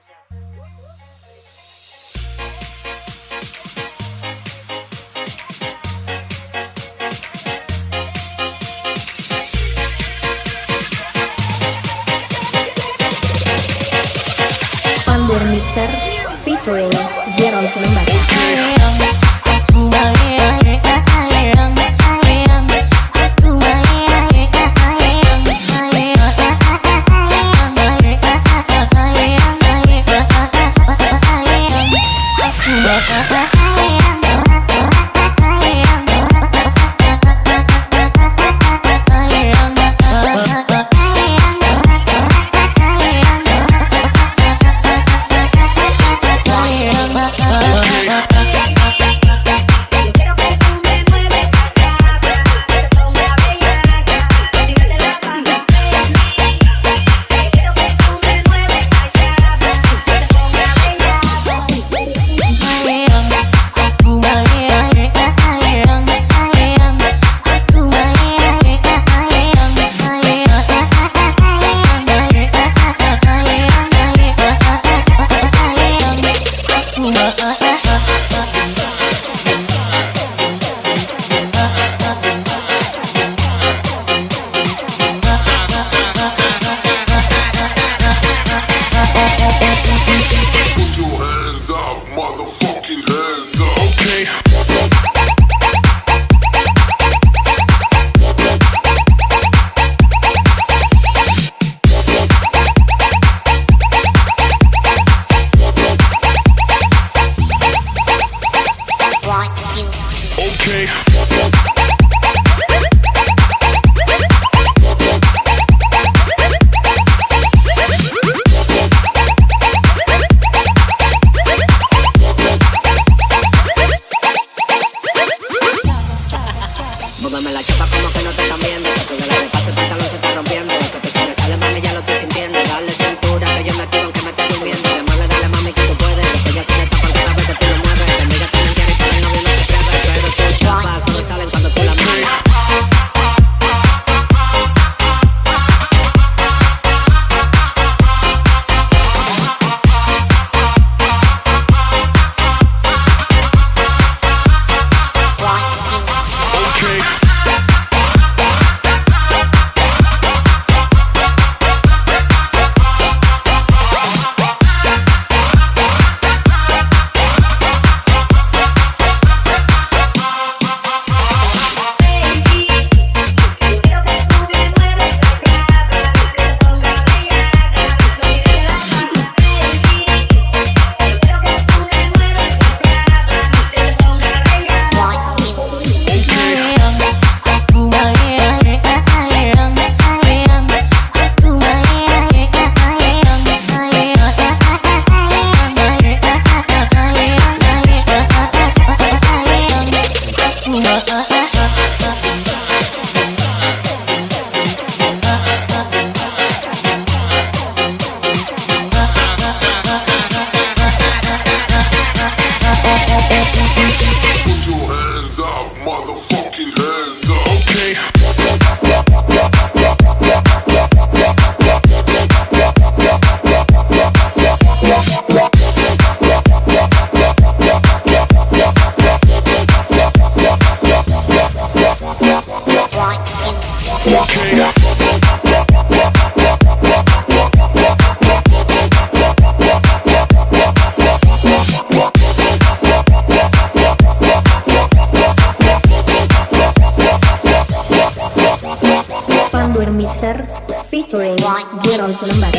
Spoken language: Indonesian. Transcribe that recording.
Pandur Mixer featuring Gerald Lembata. motherfucking head. Mixer featuring Giro Lembata.